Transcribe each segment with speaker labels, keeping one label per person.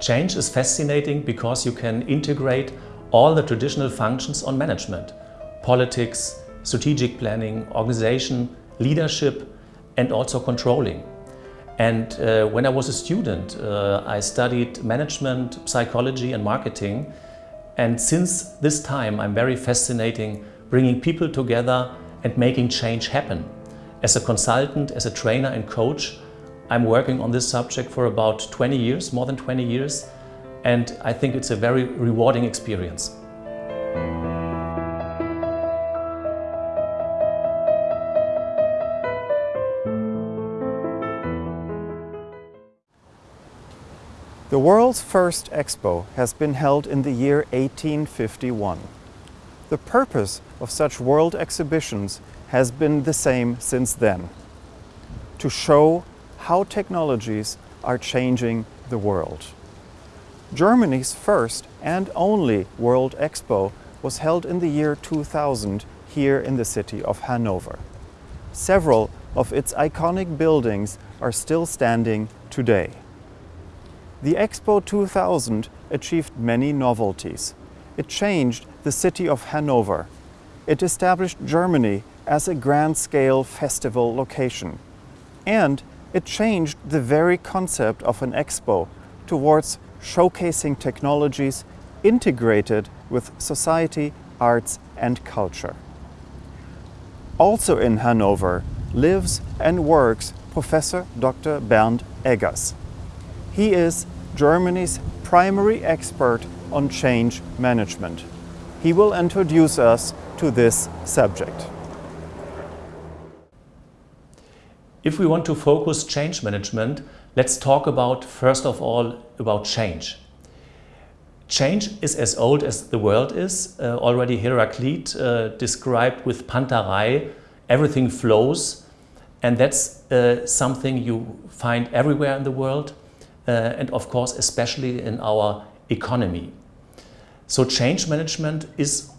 Speaker 1: Change is fascinating because you can integrate all the traditional functions on management. Politics, strategic planning, organization, leadership and also controlling. And uh, when I was a student, uh, I studied management, psychology and marketing. And since this time, I'm very fascinating bringing people together and making change happen. As a consultant, as a trainer and coach, I'm working on this subject for about 20 years, more than 20 years, and I think it's a very rewarding experience.
Speaker 2: The world's first expo has been held in the year 1851. The purpose of such world exhibitions has been the same since then, to show how technologies are changing the world. Germany's first and only World Expo was held in the year 2000 here in the city of Hanover. Several of its iconic buildings are still standing today. The Expo 2000 achieved many novelties. It changed the city of Hanover. It established Germany as a grand-scale festival location. And it changed the very concept of an expo towards showcasing technologies integrated with society, arts and culture. Also in Hanover lives and works Professor Dr. Bernd Eggers. He is Germany's primary expert on change management. He will introduce us to this subject.
Speaker 1: If we want to focus change management, let's talk about, first of all, about change. Change is as old as the world is. Uh, already Heraclit uh, described with panta rhei, everything flows. And that's uh, something you find everywhere in the world. Uh, and of course, especially in our economy. So change management is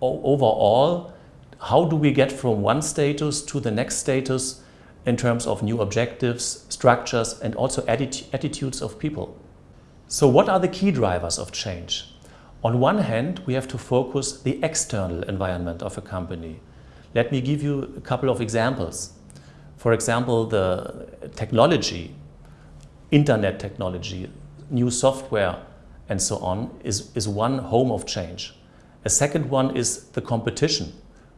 Speaker 1: overall, how do we get from one status to the next status in terms of new objectives, structures and also atti attitudes of people. So what are the key drivers of change? On one hand, we have to focus the external environment of a company. Let me give you a couple of examples. For example, the technology, internet technology, new software and so on is, is one home of change. A second one is the competition,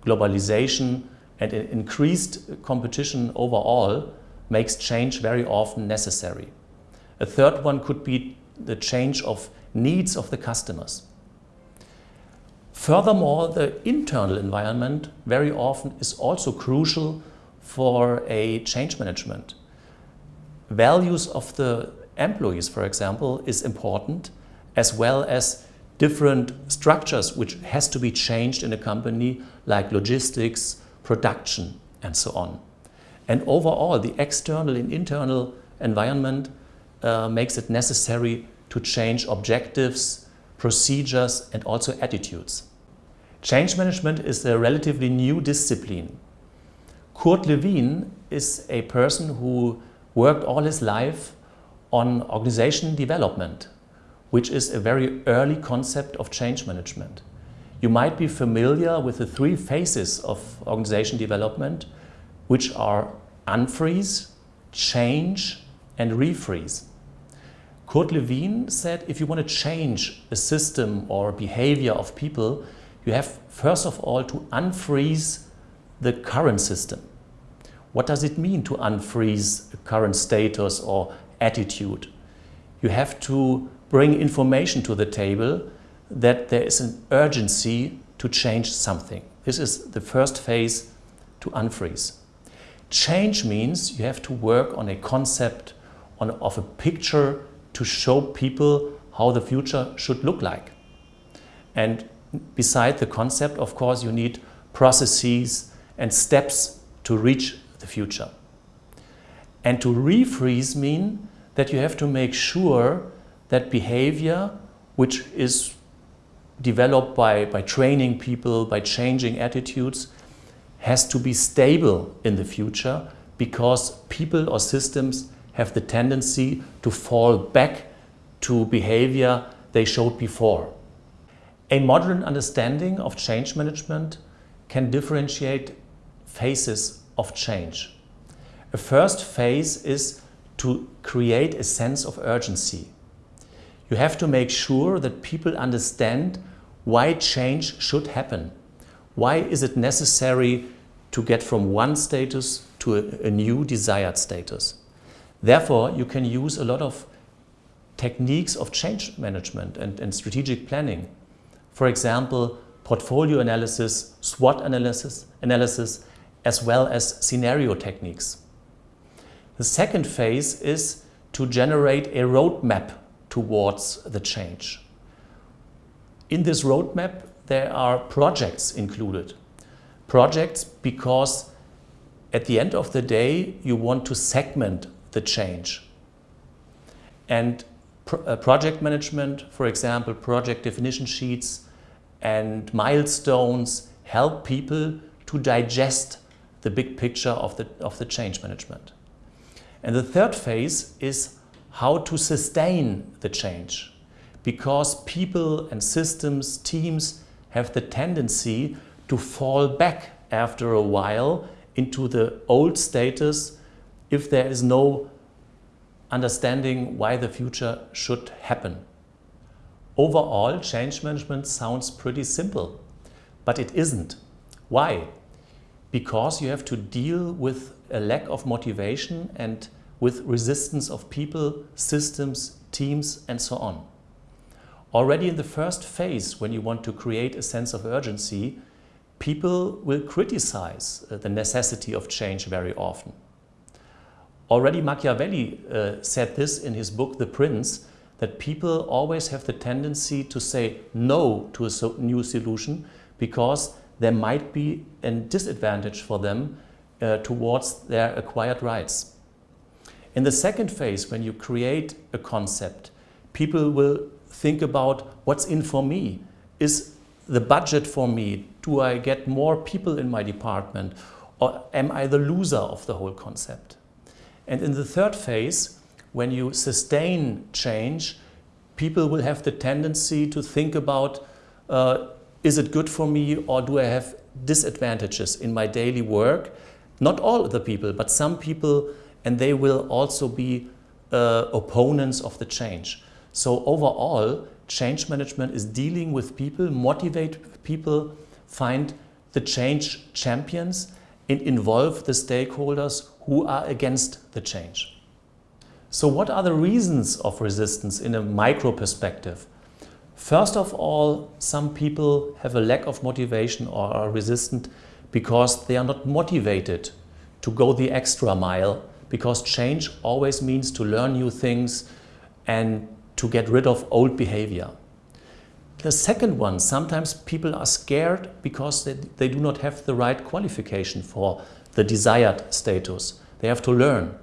Speaker 1: globalization, and increased competition overall makes change very often necessary. A third one could be the change of needs of the customers. Furthermore, the internal environment very often is also crucial for a change management. Values of the employees, for example, is important, as well as different structures which has to be changed in a company, like logistics, production and so on. And overall, the external and internal environment uh, makes it necessary to change objectives, procedures and also attitudes. Change management is a relatively new discipline. Kurt Lewin is a person who worked all his life on organization development, which is a very early concept of change management. You might be familiar with the three phases of organization development, which are unfreeze, change, and refreeze. Kurt Lewin said if you want to change a system or behavior of people, you have first of all to unfreeze the current system. What does it mean to unfreeze a current status or attitude? You have to bring information to the table that there is an urgency to change something. This is the first phase to unfreeze. Change means you have to work on a concept, on, of a picture to show people how the future should look like. And beside the concept, of course, you need processes and steps to reach the future. And to refreeze mean that you have to make sure that behavior, which is developed by, by training people, by changing attitudes, has to be stable in the future because people or systems have the tendency to fall back to behavior they showed before. A modern understanding of change management can differentiate phases of change. A first phase is to create a sense of urgency. You have to make sure that people understand why change should happen. Why is it necessary to get from one status to a, a new desired status? Therefore, you can use a lot of techniques of change management and, and strategic planning. For example, portfolio analysis, SWOT analysis, analysis, as well as scenario techniques. The second phase is to generate a roadmap towards the change. In this roadmap, there are projects included. Projects because at the end of the day, you want to segment the change. And pro uh, project management, for example, project definition sheets and milestones help people to digest the big picture of the, of the change management. And the third phase is how to sustain the change because people and systems, teams have the tendency to fall back after a while into the old status if there is no understanding why the future should happen. Overall, change management sounds pretty simple, but it isn't. Why? Because you have to deal with a lack of motivation and with resistance of people, systems, teams, and so on. Already in the first phase, when you want to create a sense of urgency, people will criticize uh, the necessity of change very often. Already Machiavelli uh, said this in his book The Prince, that people always have the tendency to say no to a new solution because there might be a disadvantage for them uh, towards their acquired rights. In the second phase, when you create a concept, people will think about what's in for me. Is the budget for me? Do I get more people in my department? Or am I the loser of the whole concept? And in the third phase, when you sustain change, people will have the tendency to think about, uh, is it good for me or do I have disadvantages in my daily work? Not all the people, but some people, and they will also be uh, opponents of the change. So overall, change management is dealing with people, motivate people, find the change champions and involve the stakeholders who are against the change. So what are the reasons of resistance in a micro perspective? First of all, some people have a lack of motivation or are resistant because they are not motivated to go the extra mile because change always means to learn new things and to get rid of old behavior. The second one, sometimes people are scared because they, they do not have the right qualification for the desired status. They have to learn.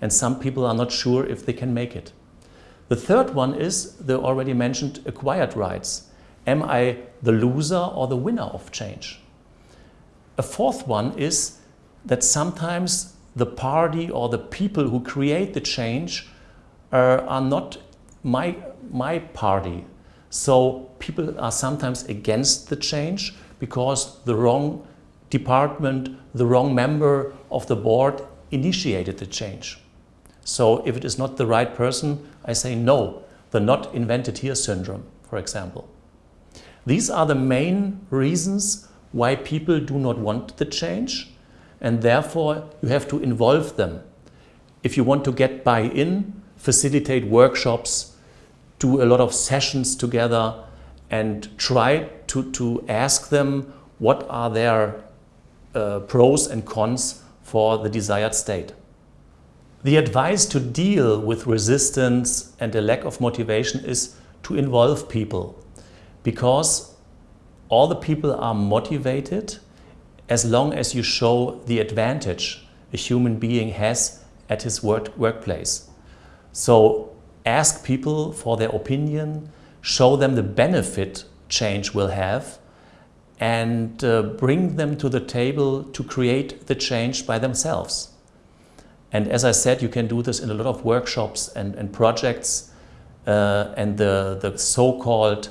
Speaker 1: And some people are not sure if they can make it. The third one is the already mentioned acquired rights. Am I the loser or the winner of change? A fourth one is that sometimes the party or the people who create the change are, are not my, my party. So people are sometimes against the change because the wrong department, the wrong member of the board initiated the change. So if it is not the right person, I say no, the not invented here syndrome, for example. These are the main reasons why people do not want the change and therefore you have to involve them. If you want to get buy-in, facilitate workshops, do a lot of sessions together and try to, to ask them what are their uh, pros and cons for the desired state. The advice to deal with resistance and a lack of motivation is to involve people because all the people are motivated as long as you show the advantage a human being has at his work workplace. So ask people for their opinion, show them the benefit change will have and uh, bring them to the table to create the change by themselves. And as I said, you can do this in a lot of workshops and, and projects uh, and the, the so-called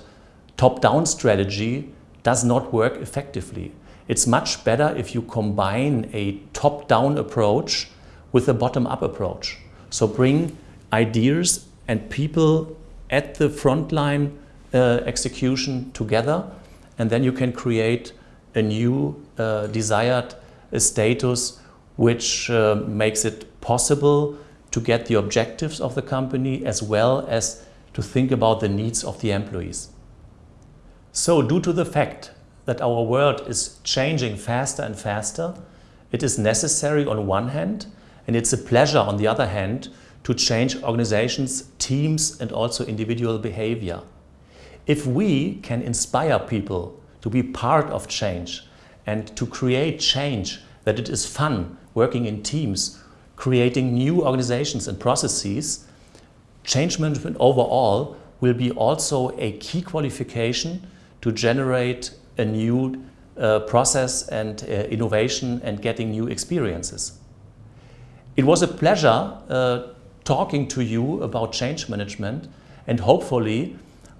Speaker 1: top-down strategy does not work effectively. It's much better if you combine a top-down approach with a bottom-up approach. So bring ideas and people at the frontline uh, execution together and then you can create a new uh, desired uh, status which uh, makes it possible to get the objectives of the company as well as to think about the needs of the employees. So due to the fact that our world is changing faster and faster, it is necessary on one hand and it's a pleasure on the other hand to change organizations, teams and also individual behavior. If we can inspire people to be part of change and to create change, that it is fun working in teams, creating new organizations and processes, change management overall will be also a key qualification to generate a new uh, process and uh, innovation and getting new experiences. It was a pleasure uh, talking to you about change management and hopefully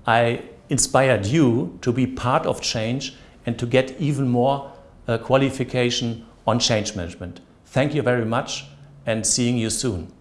Speaker 1: I inspired you to be part of change and to get even more uh, qualification on change management. Thank you very much and seeing you soon.